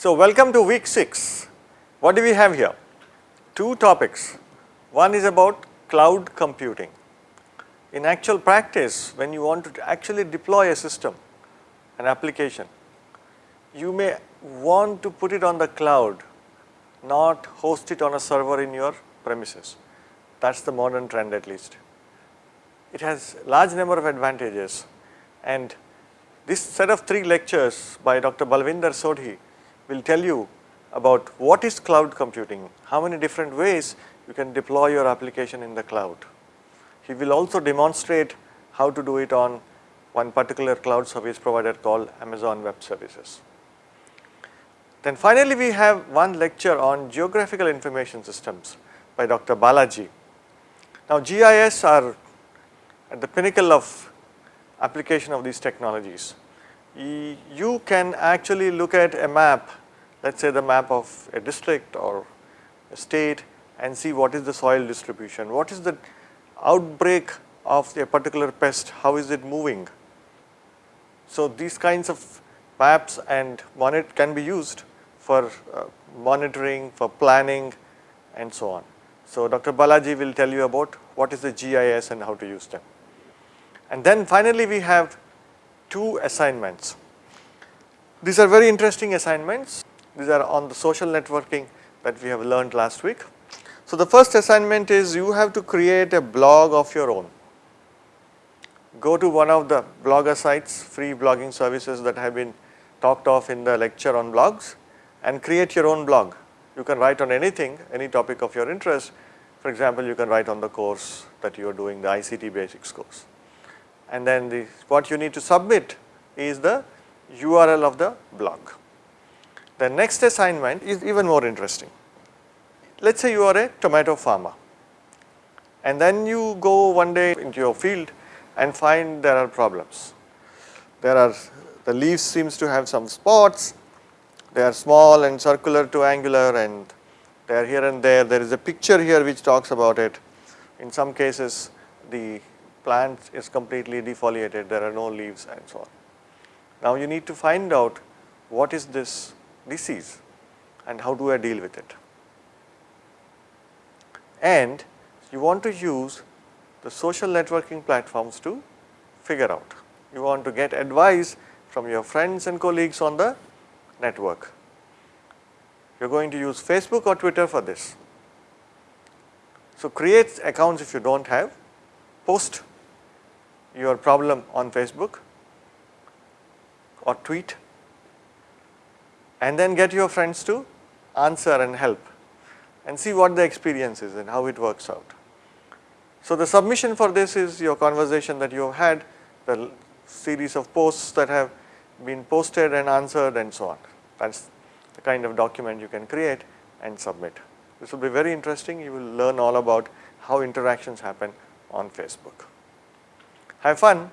So, welcome to week 6. What do we have here? Two topics. One is about cloud computing. In actual practice, when you want to actually deploy a system, an application, you may want to put it on the cloud, not host it on a server in your premises. That is the modern trend at least. It has large number of advantages and this set of 3 lectures by Dr. Balvinder Sodhi will tell you about what is cloud computing, how many different ways you can deploy your application in the cloud. He will also demonstrate how to do it on one particular cloud service provider called Amazon Web Services. Then finally, we have one lecture on geographical information systems by Dr. Balaji. Now, GIS are at the pinnacle of application of these technologies. You can actually look at a map, let us say the map of a district or a state and see what is the soil distribution, what is the outbreak of a particular pest, how is it moving. So, these kinds of maps and monitor can be used for uh, monitoring, for planning and so on. So, Dr. Balaji will tell you about what is the GIS and how to use them. And then finally, we have two assignments. These are very interesting assignments. These are on the social networking that we have learned last week. So, the first assignment is you have to create a blog of your own. Go to one of the blogger sites, free blogging services that have been talked of in the lecture on blogs and create your own blog. You can write on anything, any topic of your interest. For example, you can write on the course that you are doing, the ICT basics course and then the, what you need to submit is the URL of the blog. The next assignment is even more interesting. Let us say you are a tomato farmer and then you go one day into your field and find there are problems. There are the leaves seems to have some spots, they are small and circular to angular and they are here and there. There is a picture here which talks about it. In some cases the plant is completely defoliated, there are no leaves and so on. Now you need to find out what is this disease and how do I deal with it. And you want to use the social networking platforms to figure out. You want to get advice from your friends and colleagues on the network. You are going to use Facebook or Twitter for this. So, create accounts if you do not have, post your problem on Facebook or tweet and then get your friends to answer and help and see what the experience is and how it works out. So, the submission for this is your conversation that you have had, the series of posts that have been posted and answered and so on. That is the kind of document you can create and submit. This will be very interesting, you will learn all about how interactions happen on Facebook have fun